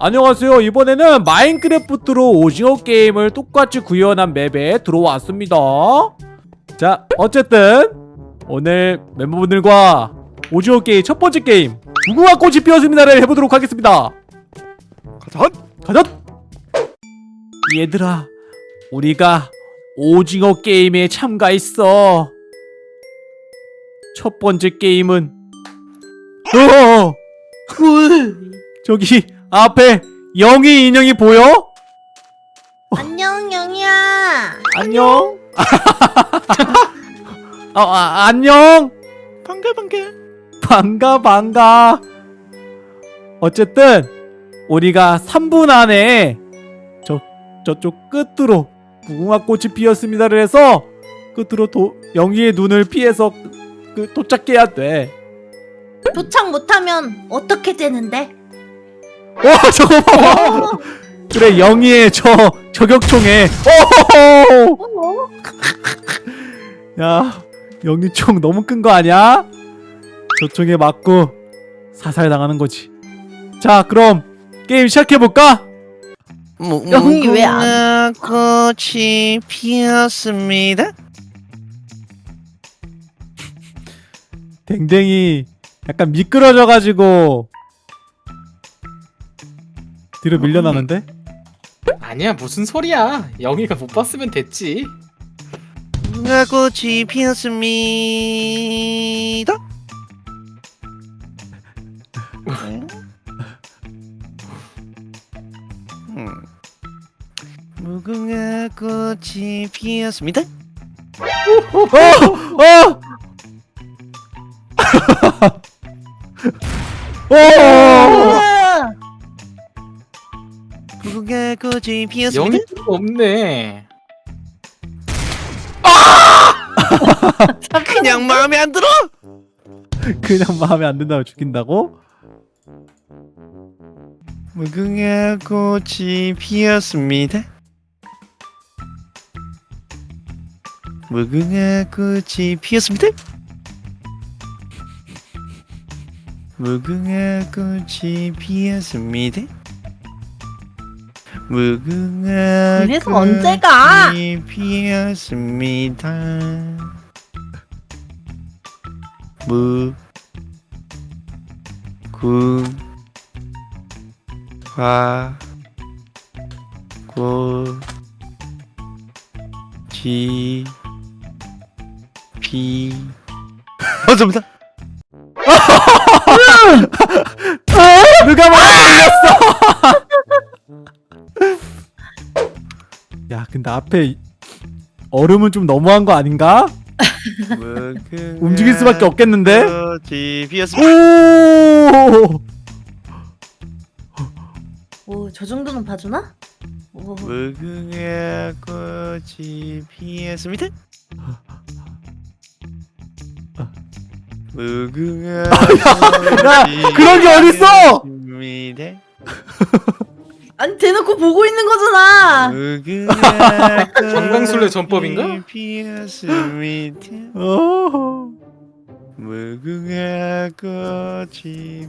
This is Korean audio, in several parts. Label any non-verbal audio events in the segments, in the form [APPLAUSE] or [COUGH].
안녕하세요. 이번에는 마인크래프트로 오징어 게임을 똑같이 구현한 맵에 들어왔습니다. 자 어쨌든 오늘 멤버분들과 오징어 게임 첫 번째 게임 무궁화 꽃이 피었습니다를 해보도록 하겠습니다. 가자. 가자. 얘들아 우리가 오징어 게임에 참가했어. 첫 번째 게임은 어 저기 앞에 영희 인형이 보여? 안녕 영희야. 안녕 [LAUGHS] 어, 아, 안녕 반가 반가. 반가 반가 어쨌든 우리가 3분 안에 저 저쪽 끝으로 무궁화꽃이 피었습니다를 해서 끝으로 도, 영희의 눈을 피해서 그, 도착해야 돼. 도착 못하면 어떻게 되는데? 와 저거 봐. 그래 영희의 저 저격총에 오호호. 어? 야 영희 총 너무 큰거 아니야? 저 총에 맞고 사살 당하는 거지. 자 그럼 게임 시작해 볼까? 영이 왜 안- 꽃이 피었습니다. 댕댕이 약간 미끄러져가지고 뒤로 밀려나는데? 아니야 무슨 소리야 영희가 못 봤으면 됐지 무궁화 꽃이 피었습니다. 음. 무궁화 꽃이 피었습니다. 어! 어! 오! [LAUGHS] 꽃이 피었습니다. 영희 없네 [LAUGHS] 그냥 마음에 안 들어. 그냥 마음에 안 든다고 죽인다고? 무궁화 꽃이 피었습니다. 무궁화 꽃이 피었습니다. 무궁화 꽃이 피었습니다. 무궁화 그래서 언제 가? 꽃이 피었습니다. 무궁화 꽃이 피 [LAUGHS] 맞습니 [LAUGHS] 근데 앞에 얼음은 좀 너무한 거 아닌가? [LAUGHS] 움직일 수밖에 없겠는데? 오! 오, 저 정도는 봐주나? 오. 무궁화 꽃이 피었습니다. 무궁화 야, [LAUGHS] 그런 게 어딨어? 아니 대놓고 보고 있는 거잖아. 정강술래 전법인가? 어. 무궁화 꽃이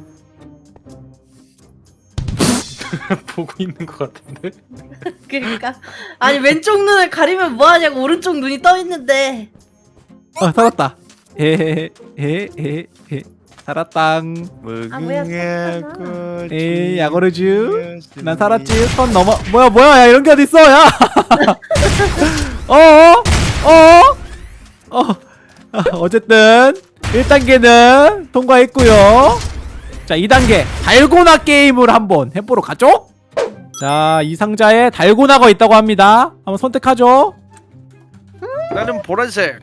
보고 있는 것 같은데 [LAUGHS] 그러니까 아니 왼쪽 눈을 가리면 뭐 하냐고 오른쪽 눈이 떠 있는데. 아 살았다. 헤헤헤헤헤 살았당. 아, 뭐야. 꽃이 에이 야거르쥬. 난. 살았지. 선 넘어. 뭐야 뭐야 야 이런 게 어디 있어 야. 어어 [LAUGHS] 어. 어. 아, 어쨌든 1단계는 통과했고요. 자 2단계 달고나 게임을 한번 해보러 가죠. 자 이 상자에 달고나가 있다고 합니다. 한번 선택하죠. 나는 보라색.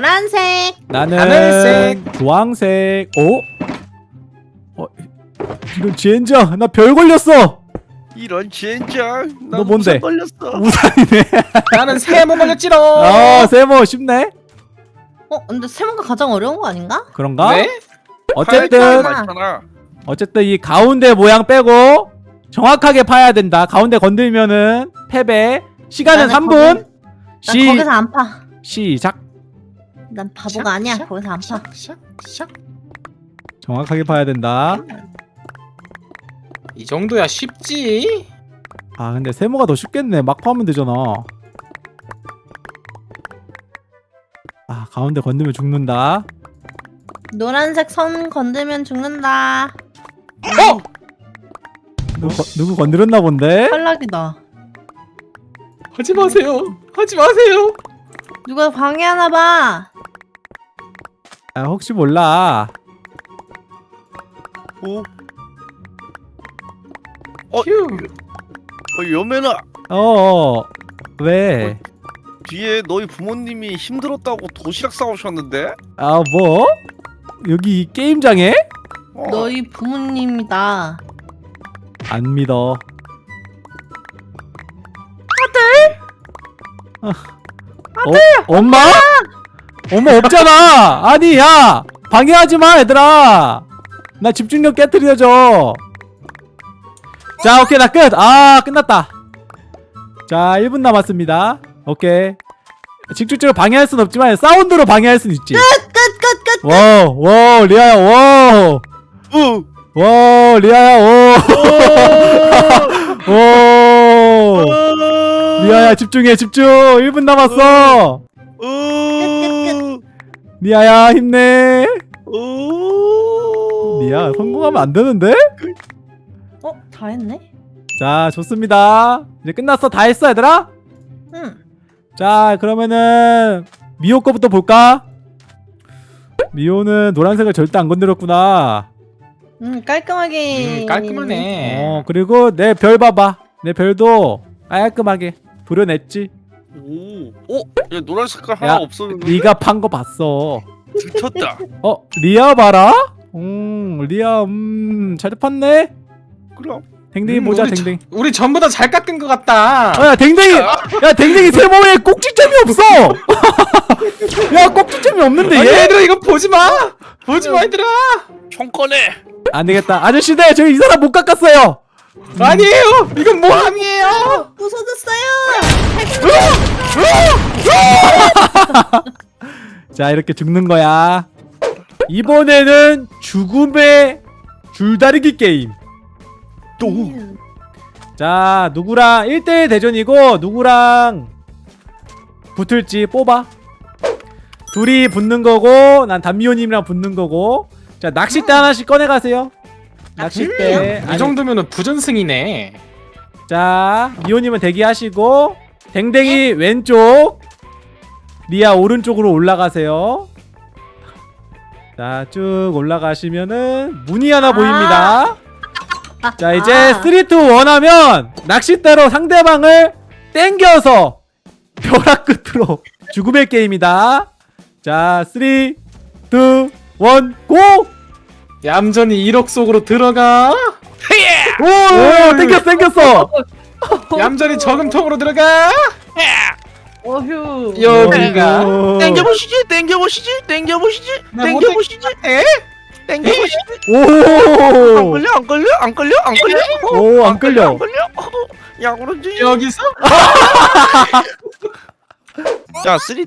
노란색. 나는 하늘색. 주황색. 어? 어? 이런 젠장 나 별 걸렸어. 이런 젠장. 너 뭔데? 걸렸어. 우산이네. [LAUGHS] 나는 세모 걸렸지롱 아 세모 쉽네. 어, 근데 세모가 가장 어려운 거 아닌가? 그런가? 네? 어쨌든. 어쨌든 이 가운데 모양 빼고 정확하게 파야 된다. 가운데 건들면은 패배. 시간은 나는 3분. 난시 거기서 안 파. 시작. 난 바보가 아니야. 거기서 안 파. 샥샥 정확하게 파야 된다. 이 정도야 쉽지 아 근데 세모가 더 쉽겠네 막 파면 되잖아 아 가운데 건드면 죽는다 노란색 선 건들면 죽는다. 어! 누구, 거- 누구 건드렸나 본데? 탈락이다. 하지 마세요 하지 마세요 누가 방해하나 봐. 아 혹시 몰라 어? 어? 휴 어 여매나 어어 왜? 뒤에 너희 부모님이 힘들었다고 도시락 싸오셨는데? 아 뭐? 여기 이 게임장에? 어. 너희 부모님이다. 안 믿어 아들? 아들! 어, 엄마? 엄마 없잖아. 아니 야 방해하지 마 얘들아. 나 집중력 깨뜨려줘. 자 오케이 나 끝. 아 끝났다. 자 1분 남았습니다. 오케이. 직접적으로 방해할 순 없지만 사운드로 방해할 순 있지. 끝, 끝, 끝. 와우 와우 리아야 와우. 어! 와 리아야 오. [LAUGHS] 오. 리아야 집중해 집중. 1분 남았어. 어! 리아야 힘내 어! 리아 성공하면 안 되는데? 어, 다 했네? 자 좋습니다 이제 끝났어 다 했어 얘들아? 응. 자 그러면은 미호 거부터 볼까? 미호는 노란색을 절대 안 건드렸구나 응, 깔끔하게. 음, 깔끔하네 어 그리고 내 별 봐봐 내 별도 깔끔하게 도려냈지 오! 어? 얘 노란 색깔 하나 야, 없었는데? 네가 판 거 봤어. 들켰다. 어 리아 봐라? 음 리아 음잘 팠네? 그럼. 댕댕이 음, 보자 우리 댕댕이. 저- 우리 전부 다 잘 깎은 것 같다. 어, 야 댕댕이! 야 댕댕이 세모에 꼭지점이 없어! [LAUGHS] 야 꼭지점이 없는데 아니 얘? 얘들아 이거 보지 마! 보지 마 얘들아! 총 꺼내! 안 되겠다. 아저씨들 저희 이 사람 못 깎았어요 아니에요! 이건 모함이에요? 부서졌어요! [LAUGHS] 자 이렇게 죽는 거야. 이번에는 죽음의 줄다리기 게임. 음. 자 누구랑 1대1 대전이고 누구랑 붙을지 뽑아. 둘이 붙는 거고 난 단미호님이랑 붙는 거고. 자 낚싯대 하나씩 꺼내가세요 낚싯대. 이 정도면은 부전승이네. 자 미호님은 대기하시고 댕댕이 왼쪽 리아 오른쪽으로 올라가세요. 자 쭉 올라가시면은 문이 하나 보입니다. 자 이제 아. 3, 2, 1 하면 낚싯대로 상대방을 땡겨서 벼락 끝으로 [LAUGHS] 죽음의 게임이다. 자 3, 2, 1 고! 얌전히 1억 속으로 들어가 오 땡겼어 땡겼어 얌전히 저금통으로 들어가 어휴. 여기가 오. 땡겨보시지 땡겨보시지 땡겨보시지 나 땡겨보시지 에? 땡겨보시지 안 오! 걸려 안 걸려 안 걸려 안 걸려 오, 안 끌려. 안 걸려 야구런지 여기서? [LAUGHS] 자 3, 2,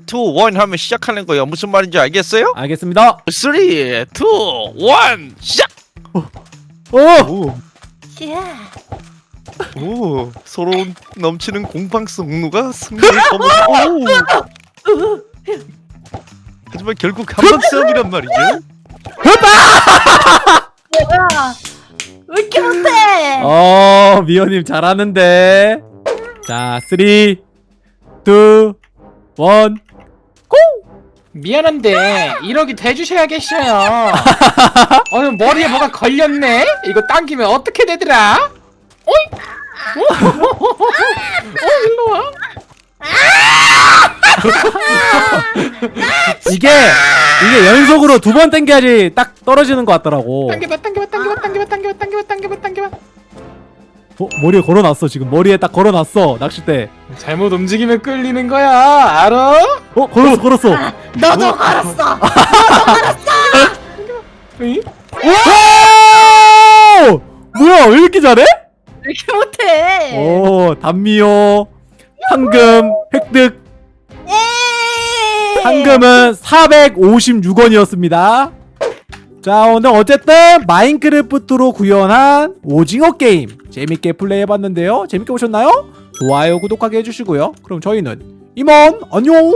1 하면 시작하는 거예요 무슨 말인지 알겠어요? 알겠습니다. 3, 2, 1 시작! 오! 야. 오 서로 넘치는 공방성 누가 승리를 거머쥐 오 하지만 결국 한방 싸움이란 말이죠 뭐야? 왜 이렇게 못해? 어, 미호님 잘하는데. 자, 3, 2, 1. 미안한데 1억이 대주셔야 겠어요 [LAUGHS] 어느 머리에 뭐가 걸렸네? 이거 당기면 어떻게 되더라? 어이? 어 일로와 [LAUGHS] 이게, 이게 연속으로 두번 땡겨야지 딱 떨어지는 것 같더라고. 당겨봐 당겨봐 당겨봐 당겨봐 당겨봐 당겨봐 당겨봐 당겨봐 어, 머리에 걸어놨어, 지금. 머리에 딱 걸어놨어, 낚싯대. 잘못 움직이면 끌리는 거야 알아? 어, 걸었어, 걸었어. 너도 걸었어. [LAUGHS] 응? 오! 뭐야, 왜 이렇게 잘해? 왜 이렇게 못해? 오, 단미호. 황금, 획득. 에이. 상금은 456원이었습니다. 자 오늘 어쨌든 마인크래프트로 구현한 오징어 게임 재밌게 플레이해봤는데요. 재밌게 보셨나요? 좋아요 구독하게 해주시고요. 그럼 저희는 이만 안녕